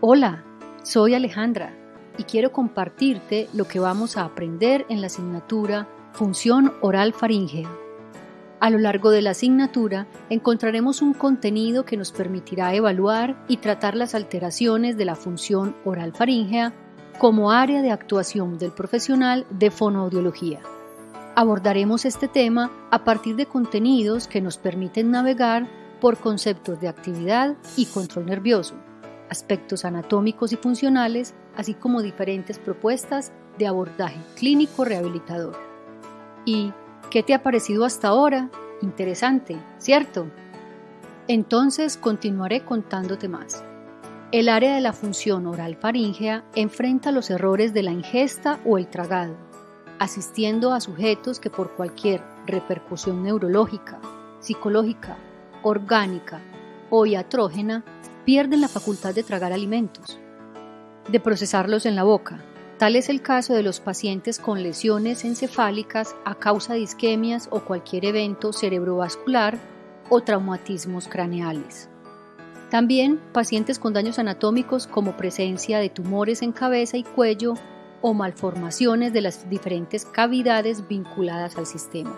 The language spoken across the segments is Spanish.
Hola, soy Alejandra y quiero compartirte lo que vamos a aprender en la asignatura Función Oral Faríngea. A lo largo de la asignatura encontraremos un contenido que nos permitirá evaluar y tratar las alteraciones de la función oral faríngea como área de actuación del profesional de fonoaudiología. Abordaremos este tema a partir de contenidos que nos permiten navegar por conceptos de actividad y control nervioso, aspectos anatómicos y funcionales, así como diferentes propuestas de abordaje clínico rehabilitador. ¿Y qué te ha parecido hasta ahora? Interesante, ¿cierto? Entonces continuaré contándote más. El área de la función oral faríngea enfrenta los errores de la ingesta o el tragado, asistiendo a sujetos que por cualquier repercusión neurológica, psicológica, orgánica o iatrógena pierden la facultad de tragar alimentos, de procesarlos en la boca. Tal es el caso de los pacientes con lesiones encefálicas a causa de isquemias o cualquier evento cerebrovascular o traumatismos craneales. También pacientes con daños anatómicos como presencia de tumores en cabeza y cuello o malformaciones de las diferentes cavidades vinculadas al sistema.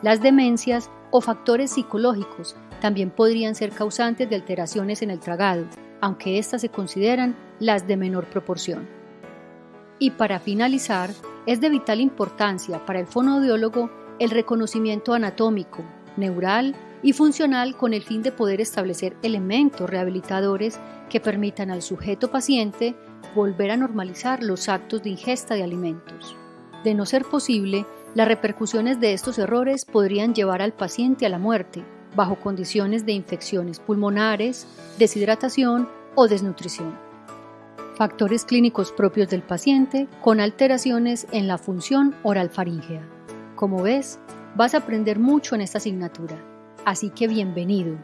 Las demencias o factores psicológicos también podrían ser causantes de alteraciones en el tragado, aunque éstas se consideran las de menor proporción. Y para finalizar, es de vital importancia para el fonoaudiólogo el reconocimiento anatómico, neural y funcional con el fin de poder establecer elementos rehabilitadores que permitan al sujeto paciente volver a normalizar los actos de ingesta de alimentos. De no ser posible, las repercusiones de estos errores podrían llevar al paciente a la muerte, bajo condiciones de infecciones pulmonares, deshidratación o desnutrición. Factores clínicos propios del paciente con alteraciones en la función oral faríngea. Como ves, vas a aprender mucho en esta asignatura, así que bienvenido.